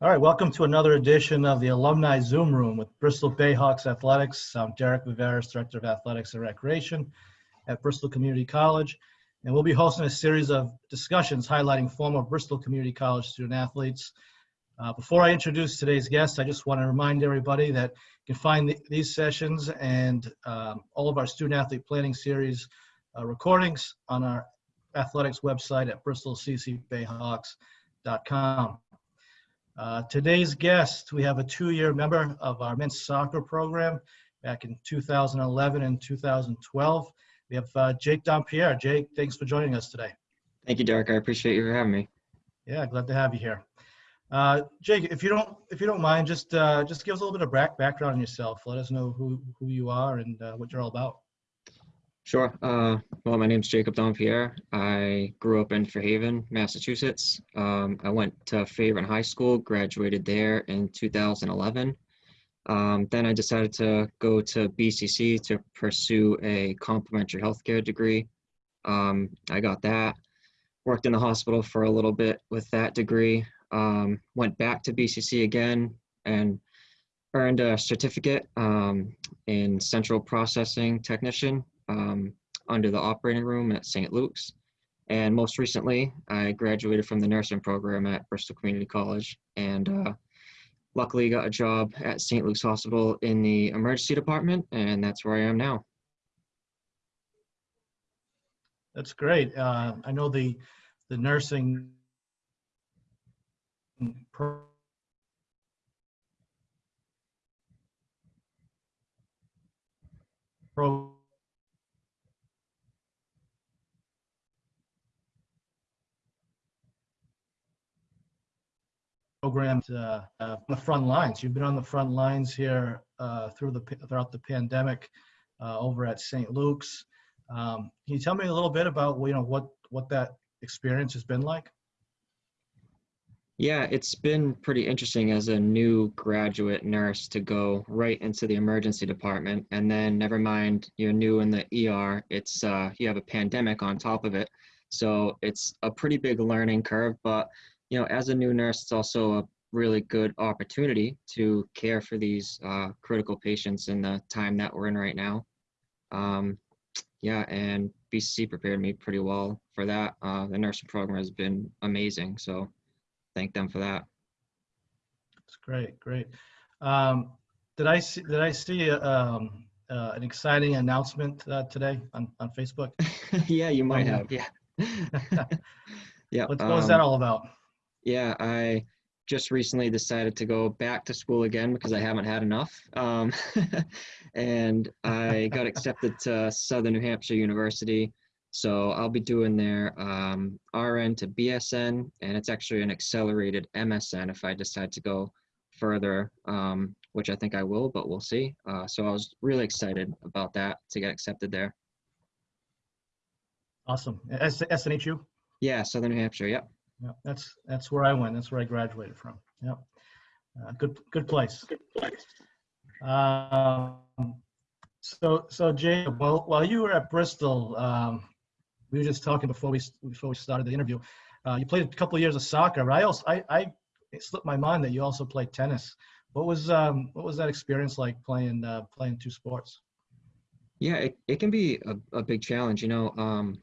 All right, welcome to another edition of the Alumni Zoom Room with Bristol Bayhawks Athletics. I'm Derek Viveris, Director of Athletics and Recreation at Bristol Community College. And we'll be hosting a series of discussions highlighting former Bristol Community College student athletes. Uh, before I introduce today's guest, I just want to remind everybody that you can find the, these sessions and um, all of our student athlete planning series uh, recordings on our athletics website at bristolccbayhawks.com. Uh, today's guest, we have a two-year member of our men's soccer program back in 2011 and 2012. We have uh, Jake Dompierre. Jake, thanks for joining us today. Thank you, Derek. I appreciate you for having me. Yeah, glad to have you here. Uh, Jake, if you don't if you don't mind, just uh, just give us a little bit of back, background on yourself. Let us know who who you are and uh, what you're all about. Sure. Uh, well, my name is Jacob Dompierre. I grew up in Fairhaven, Massachusetts. Um, I went to Fairhaven High School, graduated there in 2011. Um, then I decided to go to BCC to pursue a complementary healthcare degree. Um, I got that. Worked in the hospital for a little bit with that degree. Um, went back to BCC again and earned a certificate um, in central processing technician um, under the operating room at St. Luke's. And most recently, I graduated from the nursing program at Bristol Community College and uh, luckily got a job at St. Luke's Hospital in the emergency department, and that's where I am now. That's great. Uh, I know the the nursing pro pro programs uh, uh, the front lines. You've been on the front lines here uh, through the throughout the pandemic uh, over at St. Luke's. Um, can you tell me a little bit about you know what what that experience has been like? Yeah, it's been pretty interesting as a new graduate nurse to go right into the emergency department, and then never mind you're new in the ER. It's uh, you have a pandemic on top of it, so it's a pretty big learning curve. But you know, as a new nurse, it's also a really good opportunity to care for these uh, critical patients in the time that we're in right now. Um, yeah, and BCC prepared me pretty well for that. Uh, the nursing program has been amazing, so thank them for that. That's great, great. Um, did I see? Did I see um, uh, an exciting announcement uh, today on on Facebook? yeah, you might have. Yeah. yeah. What, what was that um, all about? Yeah, I just recently decided to go back to school again because I haven't had enough. Um, and I got accepted to Southern New Hampshire University. So I'll be doing their um, RN to BSN, and it's actually an accelerated MSN if I decide to go further, um, which I think I will, but we'll see. Uh, so I was really excited about that to get accepted there. Awesome. S- SNHU? Yeah, Southern New Hampshire. Yep yeah. That's that's where I went. That's where I graduated from. Yeah, uh, good good place. Good place. Um, so so Jay, while while you were at Bristol, um, we were just talking before we before we started the interview. Uh, you played a couple of years of soccer, but I also I, I it slipped my mind that you also played tennis. What was um, what was that experience like playing uh, playing two sports? Yeah, it, it can be a, a big challenge. You know, um,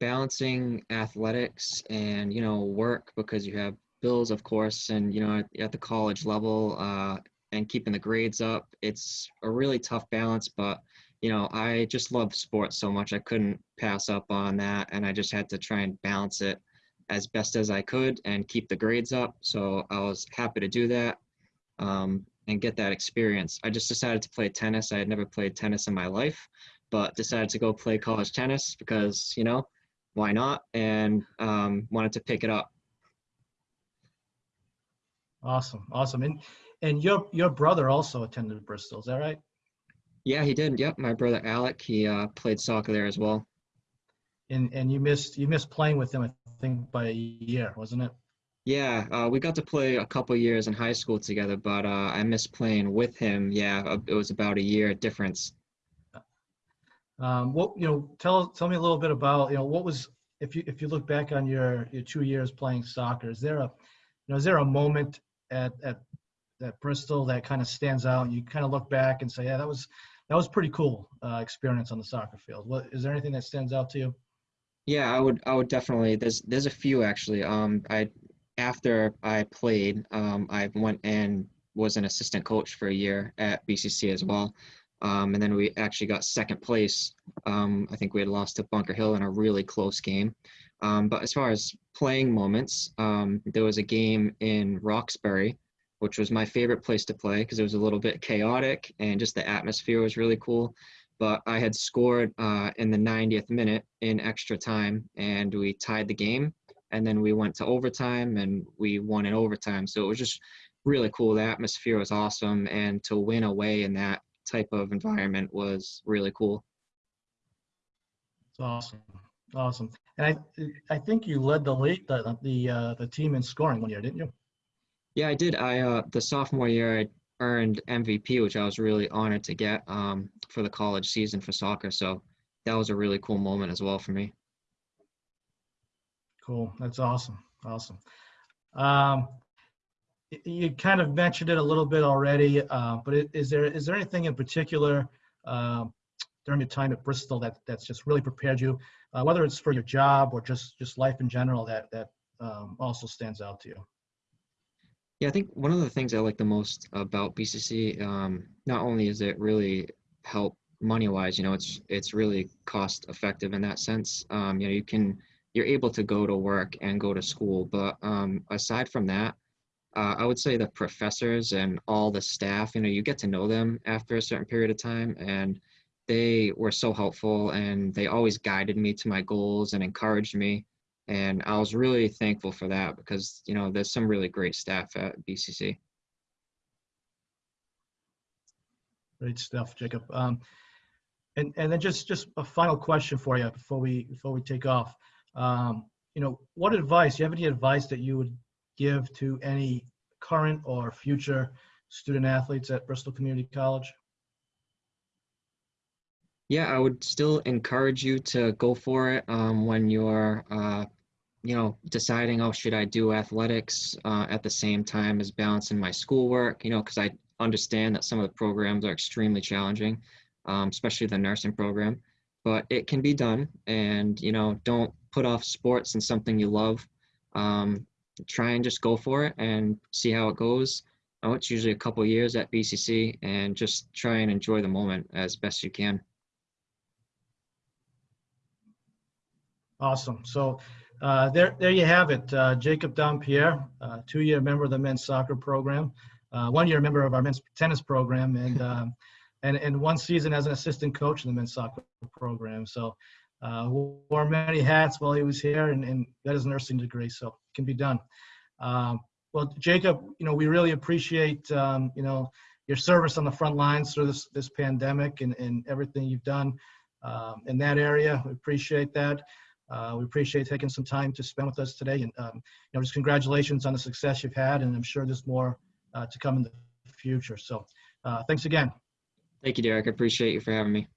balancing athletics and you know work because you have bills of course and you know at, at the college level uh, and keeping the grades up it's a really tough balance but you know i just love sports so much i couldn't pass up on that and i just had to try and balance it as best as i could and keep the grades up so i was happy to do that um, and get that experience. I just decided to play tennis i had never played tennis in my life but decided to go play college tennis because you know why not? And um, wanted to pick it up. Awesome, awesome. And and your your brother also attended Bristol, is that right? Yeah, he did. Yep, my brother Alec, he uh, played soccer there as well. And and you missed you missed playing with him, I think, by a year, wasn't it? Yeah, uh, we got to play a couple years in high school together, but uh, I missed playing with him. Yeah, it was about a year difference. Um, what you know, tell tell me a little bit about you know what was if you if you look back on your your two years playing soccer, is there a you know is there a moment at, at, at Bristol that kind of stands out and you kind of look back and say, yeah, that was, that was pretty cool uh, experience on the soccer field. What, is there anything that stands out to you? Yeah, I would I would definitely there's there's a few actually. Um I after I played, um I went and was an assistant coach for a year at BCC as well. Um and then we actually got second place. Um I think we had lost to Bunker Hill in a really close game. Um but as far as playing moments, um there was a game in Roxbury which was my favorite place to play because it was a little bit chaotic and just the atmosphere was really cool but I had scored uh, in the 90th minute in extra time, and we tied the game. And then we went to overtime, and we won in overtime. So it was just really cool. The atmosphere was awesome, and to win away in that type of environment was really cool. It's awesome, awesome. And I, I think you led the league, the the uh, the team in scoring one year, didn't you? Yeah, I did. I uh, the sophomore year, I earned MVP, which I was really honored to get um, for the college season for soccer. So that was a really cool moment as well for me. Cool. That's awesome. Awesome. Um, you kind of mentioned it a little bit already, uh, but is there is there anything in particular um during your time at Bristol that that's just really prepared you, uh, whether it's for your job or just just life in general, that that um, also stands out to you? Yeah, I think one of the things I like the most about BCC, um, not only is it really help money wise, you know, it's it's really cost effective in that sense. Um, you know, you can you're able to go to work and go to school, but um, aside from that, uh, I would say the professors and all the staff, you know, you get to know them after a certain period of time, and they were so helpful, and they always guided me to my goals and encouraged me and I was really thankful for that because you know there's some really great staff at BCC. Great stuff, Jacob. Um, and and then just just a final question for you before we before we take off. Um, you know, what advice? Do you have any advice that you would give to any current or future student athletes at Bristol Community College? Yeah, I would still encourage you to go for it um, when you're, uh, you know, deciding, oh, should I do athletics uh, at the same time as balancing my schoolwork? You know, because I understand that some of the programs are extremely challenging, um, especially the nursing program. But it can be done, and you know, don't put off sports and something you love. Um, try and just go for it and see how it goes. Oh, it's usually a couple years at BCC, and just try and enjoy the moment as best you can. Awesome. So uh, there, there you have it. Uh, Jacob Dompierre, uh, two-year member of the men's soccer program, uh, one-year member of our men's tennis program, and um, and and one season as an assistant coach in the men's soccer program. So uh, wore many hats while he was here, and, and got his nursing degree. So it can be done. Um, well, Jacob, you know we really appreciate um, you know your service on the front lines through this this pandemic and, and everything you've done um, in that area. We appreciate that. Uh, we appreciate taking some time to spend with us today, and um, you know, just congratulations on the success you've had, and I'm sure there's more uh, to come in the future. So, uh, thanks again. Thank you, Derek. I appreciate you for having me.